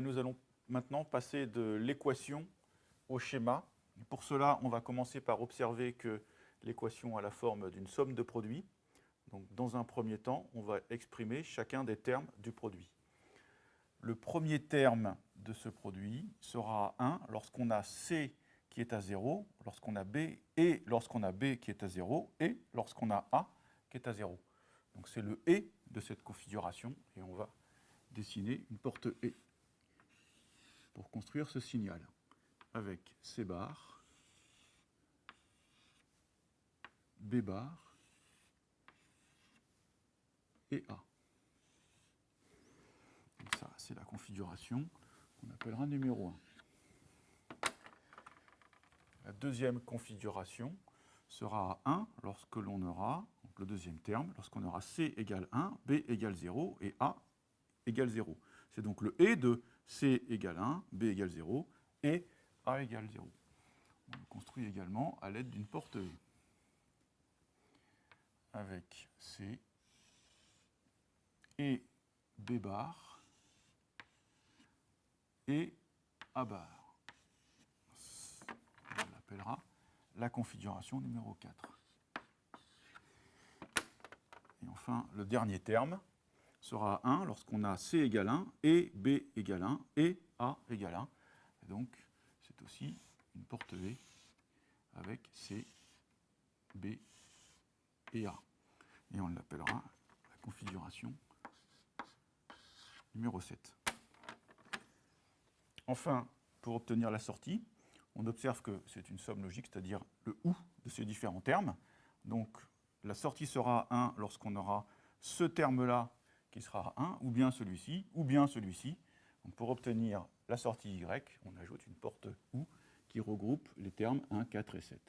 nous allons maintenant passer de l'équation au schéma. Pour cela, on va commencer par observer que l'équation a la forme d'une somme de produits. Donc, dans un premier temps, on va exprimer chacun des termes du produit. Le premier terme de ce produit sera 1 lorsqu'on a C qui est à 0, lorsqu'on a B et lorsqu'on a B qui est à 0 et lorsqu'on a A qui est à 0. Donc c'est le et de cette configuration et on va dessiner une porte et pour construire ce signal avec C bar, B bar et A. ça, c'est la configuration qu'on appellera numéro 1. La deuxième configuration sera 1 lorsque l'on aura, donc le deuxième terme, lorsqu'on aura C égale 1, B égale 0 et A égale 0. C'est donc le et de C égale 1, B égale 0 et A égale 0. On le construit également à l'aide d'une porte E. Avec C et B bar et A bar on l'appellera la configuration numéro 4. Et enfin, le dernier terme sera 1 lorsqu'on a C égale 1 et B égale 1 et A égale 1. Et donc, c'est aussi une porte V avec C, B et A. Et on l'appellera la configuration numéro 7. Enfin, pour obtenir la sortie, on observe que c'est une somme logique, c'est-à-dire le ou de ces différents termes. Donc la sortie sera 1 lorsqu'on aura ce terme-là qui sera 1, ou bien celui-ci, ou bien celui-ci. Pour obtenir la sortie y, on ajoute une porte ou qui regroupe les termes 1, 4 et 7.